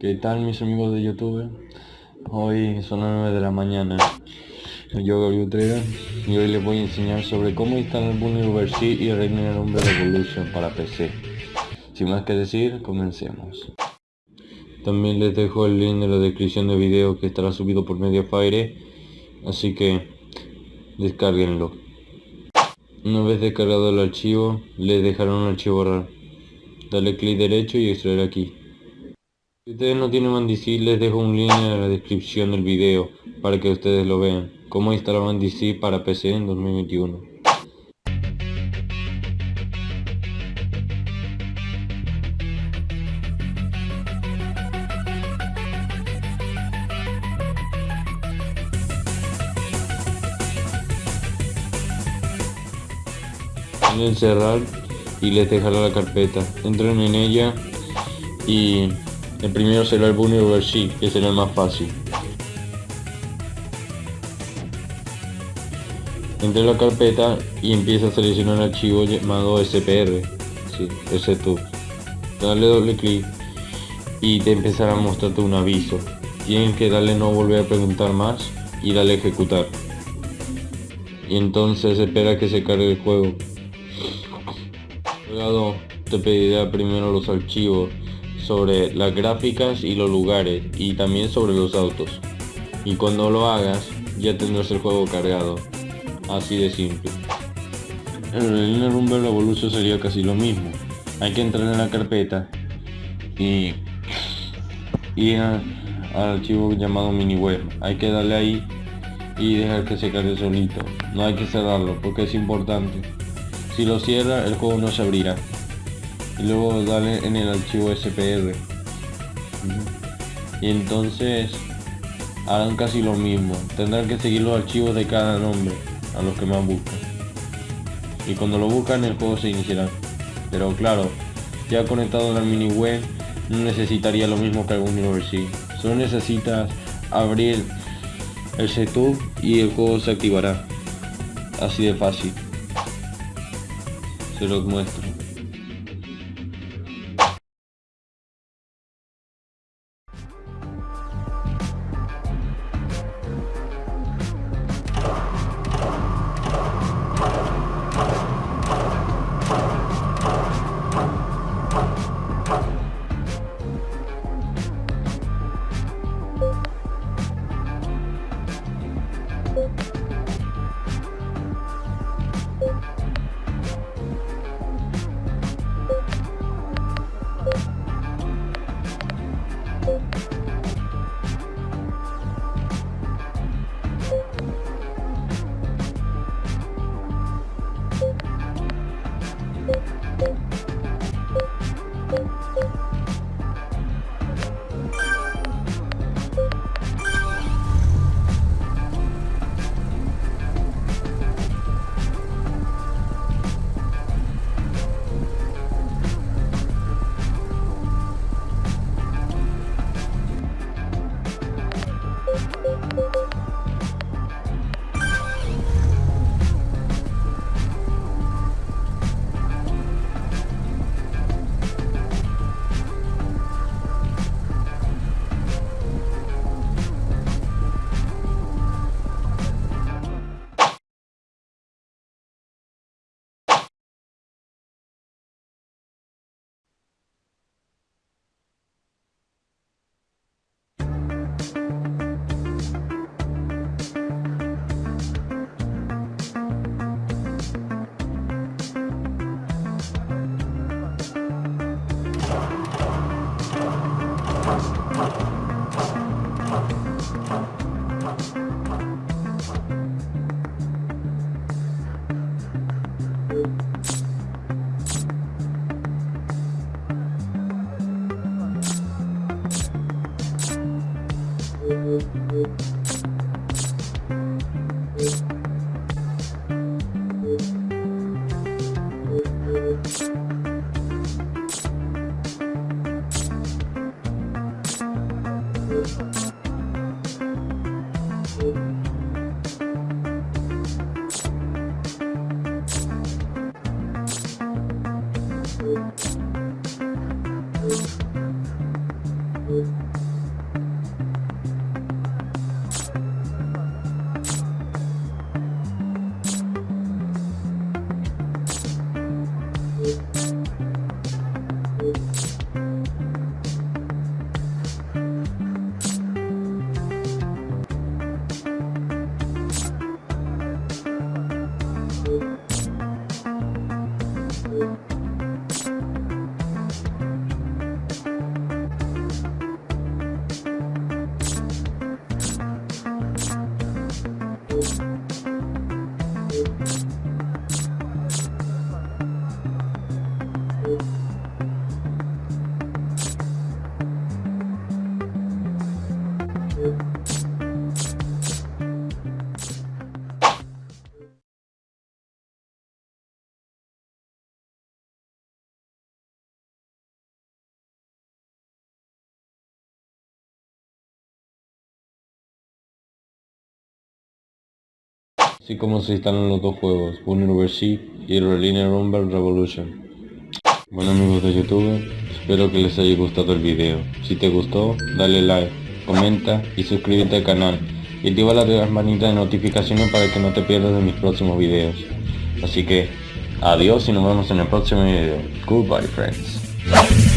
¿Qué tal mis amigos de YouTube? Hoy son las 9 de la mañana. Yo Gabriel Utrera y hoy les voy a enseñar sobre cómo instalar Universe y Reigner Umbrella Revolution para PC. Sin más que decir, comencemos. También les dejo el link en la descripción del video que estará subido por Mediafire, así que descarguenlo. Una vez descargado el archivo, les dejaré un archivo RAR. Dale clic derecho y extraer aquí. Si ustedes no tienen Mandici, les dejo un link en la descripción del video para que ustedes lo vean. Cómo instalar Mandici para PC en 2021. en cerrar y les dejará la carpeta entren en ella y el primero será el Universe que será el más fácil. Entre la carpeta y empieza a seleccionar el archivo llamado SPR sí, ese tú. Dale doble clic y te empezará a mostrarte un aviso. Tienes que darle no volver a preguntar más y darle ejecutar. Y entonces espera que se cargue el juego. Luego te pedirá primero los archivos sobre las gráficas y los lugares y también sobre los autos. Y cuando lo hagas ya tendrás el juego cargado. Así de simple. En el Rumble Revolution sería casi lo mismo. Hay que entrar en la carpeta y ir al archivo llamado mini web. Hay que darle ahí y dejar que se cargue solito. No hay que cerrarlo porque es importante. Si lo cierra, el juego no se abrirá. Y luego dale en el archivo SPR. Y entonces harán casi lo mismo. Tendrán que seguir los archivos de cada nombre a los que más buscan. Y cuando lo buscan el juego se iniciará. Pero claro, ya conectado a la mini web no necesitaría lo mismo que algún University. Solo necesitas abrir el setup y el juego se activará. Así de fácil se los muestro. Así como se instalan los dos juegos, University y Relinear Rumble Revolution. Bueno amigos de YouTube, espero que les haya gustado el video. Si te gustó, dale like, comenta y suscríbete al canal. Y activa la campanita de notificaciones para que no te pierdas de mis próximos videos. Así que, adiós y nos vemos en el próximo video. Goodbye friends.